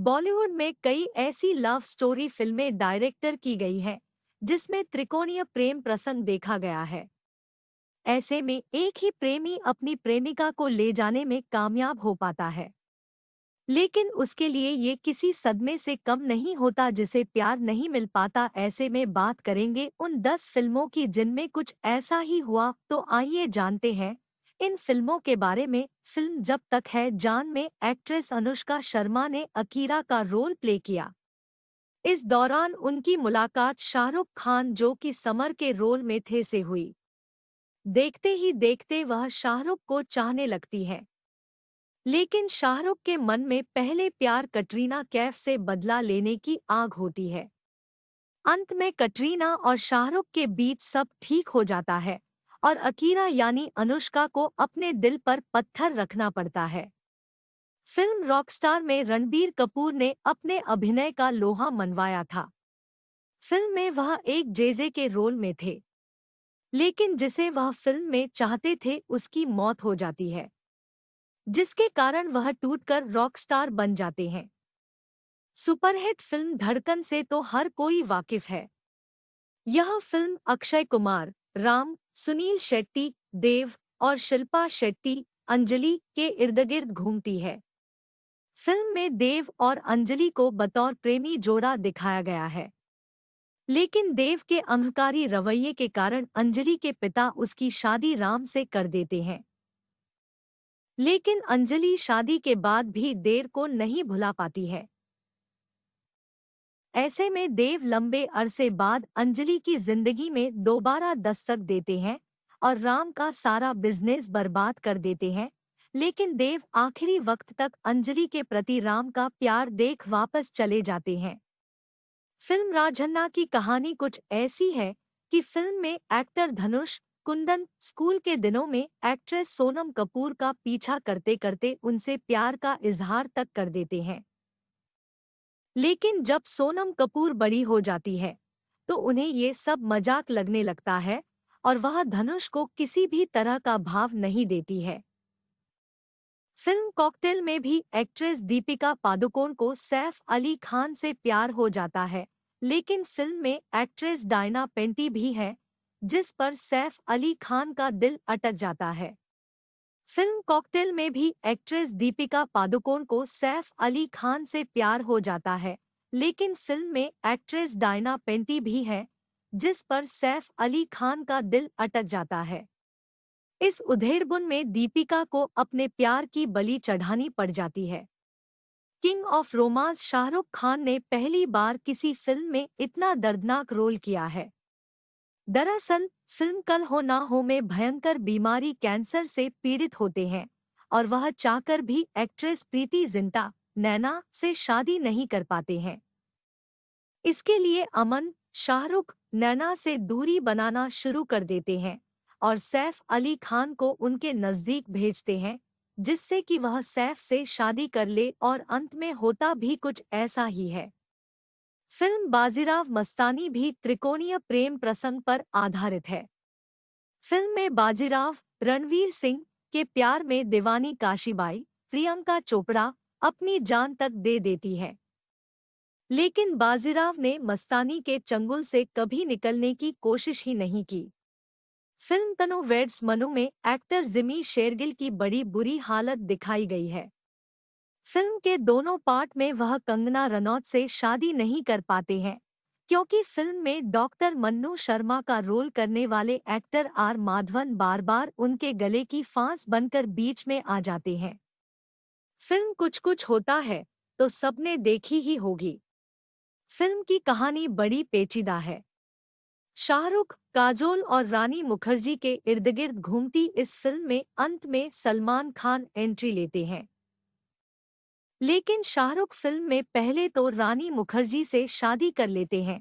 बॉलीवुड में कई ऐसी लव स्टोरी फ़िल्में डायरेक्टर की गई हैं, जिसमें त्रिकोणीय प्रेम प्रसंग देखा गया है। ऐसे में एक ही प्रेमी अपनी प्रेमिका को ले जाने में कामयाब हो पाता है। लेकिन उसके लिए ये किसी सदमे से कम नहीं होता जिसे प्यार नहीं मिल पाता, ऐसे में बात करेंगे उन दस फ़िल्मों की जिनमें कुछ ऐसा ही हुआ तो आइए जानते हैं इन फ़िल्मों के बारे में फ़िल्म जब तक है, जान में एक्ट्रेस अनुष्का शर्मा ने अकीरा का रोल प्ले किया। इस दौरान उनकी मुलाकात शाहरुख खान, जो कि समर के रोल में थे, से हुई। देखते ही देखते वह शाहरुख को चाहने लगती है। लेकिन शाहरुख के मन में पहले प्यार कटरीना कैफ से बदला लेने की आग होती है। अंत में कटरीना और शाहरुख के बीच सब ठीक हो जाता है। और अकीरा यानी अनुष्का को अपने दिल पर पत्थर रखना पड़ता है। फ़िल्म रॉकस्टार में रणबीर कपूर ने अपने अभिनय का लोहा मनवाया था। फ़िल्म में वह एक जेजे के रोल में थे। लेकिन जिसे वह फ़िल्म में चाहते थे, उसकी मौत हो जाती है। जिसके कारण वह टूटकर रॉकस्टार बन जाते हैं। सुपरहिट फ़िल्म धड़कन से तो हर कोई वाकिफ है। यह फ़िल्म अक्षय कुमार, राम सुनील शेट्टी, देव और शिल्पा शेट्टी, अंजलि के इर्द गिर्द घूमती है। फ़िल्म में देव और अंजलि को बतौर प्रेमी जोड़ा दिखाया गया है। लेकिन देव के अहंकारी रवैये के कारण अंजलि के पिता उसकी शादी राम से कर देते हैं। लेकिन अंजलि शादी के बाद भी देर को नहीं भुला पाती है। ऐसे में देव लंबे अरसे बाद अंजलि की ज़िंदगी में दोबारा दस्तक देते हैं और राम का सारा बिज़नेस बर्बाद कर देते हैं। लेकिन देव आखिरी वक्त तक अंजलि के प्रति राम का प्यार देख वापस चले जाते हैं। फ़िल्म राजन्ना की कहानी कुछ ऐसी है कि फ़िल्म में एक्टर धनुष, कुंदन, स्कूल के दिनों में एक्ट्रेस सोनम कपूर का पीछा करते करते उनसे प्यार का इजहार तक कर देते हैं। लेकिन जब सोनम कपूर बड़ी हो जाती है तो उन्हें ये सब मज़ाक लगने लगता है और वह धनुष को किसी भी तरह का भाव नहीं देती है। फ़िल्म कॉकटेल में भी एक्ट्रेस दीपिका पादुकोण को सैफ अली खान से प्यार हो जाता है, लेकिन फ़िल्म में एक्ट्रेस डायना पेंटी भी है, जिस पर सैफ अली खान का दिल अटक जाता है। फ़िल्म कॉकटेल में भी एक्ट्रेस दीपिका पादुकोण को सैफ अली खान से प्यार हो जाता है, लेकिन फ़िल्म में एक्ट्रेस डायना पेंटी भी है, जिस पर सैफ अली खान का दिल अटक जाता है। इस उधेड़बुन में दीपिका को अपने प्यार की बलि चढ़ानी पड़ जाती है। King of romance Shahrukh Khan ने पहली बार किसी फ़िल्म में इतना दर्दनाक रोल किया है। दरअसल, फ़िल्म कल हो ना हो में भयंकर बीमारी कैंसर से पीड़ित होते हैं, और वह चाहकर भी एक्ट्रेस प्रीति जिंटा, नैना से शादी नहीं कर पाते हैं। इसके लिए अमन, शाहरुख, नैना से दूरी बनाना शुरू कर देते हैं, और सैफ अली खान को उनके नज़दीक भेजते हैं, जिससे कि वह सैफ से शादी कर ले और अंत में होता भी कुछ ऐसा ही है। फ़िल्म बाजीराव मस्तानी भी त्रिकोणीय प्रेम प्रसंग पर आधारित है। फ़िल्म में बाजीराव, रणवीर सिंह के प्यार में दीवानी काशीबाई, प्रियंका चोपड़ा अपनी जान तक दे देती है। लेकिन बाजीराव ने मस्तानी के चंगुल से कभी निकलने की कोशिश ही नहीं की। फ़िल्म तनु वेड्स मनु में एक्टर जिमी शेरगिल की बड़ी बुरी हालत दिखाई गई है। फ़िल्म के दोनों पार्ट में वह कंगना रनौत से शादी नहीं कर पाते हैं, क्योंकि फ़िल्म में डॉक्टर मन्नू शर्मा का रोल करने वाले एक्टर आर माधवन बार बार उनके गले की फांस बनकर बीच में आ जाते हैं। फ़िल्म कुछ कुछ होता है तो सबने देखी ही होगी। फ़िल्म की कहानी बड़ी पेचीदा है। शाहरुख, काजोल और रानी मुखर्जी के इर्द गिर्द घूमती इस फ़िल्म में अंत में सलमान खान एंट्री लेते हैं। लेकिन शाहरुख फ़िल्म में पहले तो रानी मुखर्जी से शादी कर लेते हैं।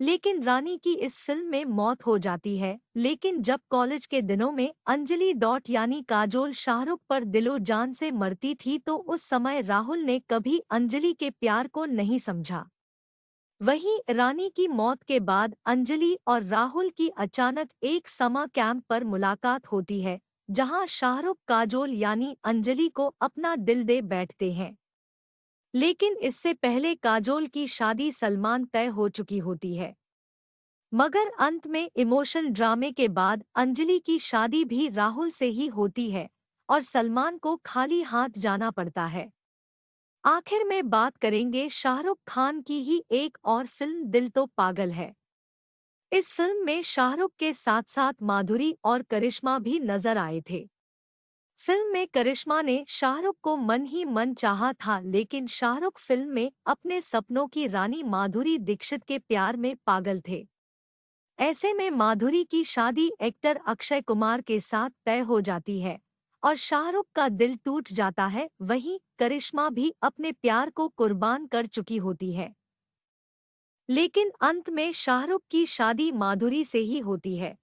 लेकिन रानी की इस फ़िल्म में मौत हो जाती है। लेकिन जब कॉलेज के दिनों में अंजलि डॉट यानी काजोल शाहरुख पर दिलो जान से मरती थी तो उस समय राहुल ने कभी अंजलि के प्यार को नहीं समझा। वहीं रानी की मौत के बाद अंजलि और राहुल की अचानक एक समा कैंप पर मुलाकात होती है, जहाँ शाहरुख, काजोल यानी अंजलि को अपना दिल दे बैठते हैं। लेकिन इससे पहले काजोल की शादी सलमान तय हो चुकी होती है। मगर अंत में इमोशन ड्रामे के बाद अंजलि की शादी भी राहुल से ही होती है और सलमान को खाली हाथ जाना पड़ता है। आखिर में बात करेंगे शाहरुख खान की ही एक और फ़िल्म दिल तो पागल है। इस फ़िल्म में शाहरुख के साथ साथ माधुरी और करिश्मा भी नज़र आए थे। फ़िल्म में करिश्मा ने शाहरुख को मन ही मन चाहा था, लेकिन शाहरुख फ़िल्म में अपने सपनों की रानी माधुरी दीक्षित के प्यार में पागल थे। ऐसे में माधुरी की शादी एक्टर अक्षय कुमार के साथ तय हो जाती है और शाहरुख का दिल टूट जाता है, वहीं करिश्मा भी अपने प्यार को कुर्बान कर चुकी होती है। लेकिन अंत में शाहरुख की शादी माधुरी से ही होती है।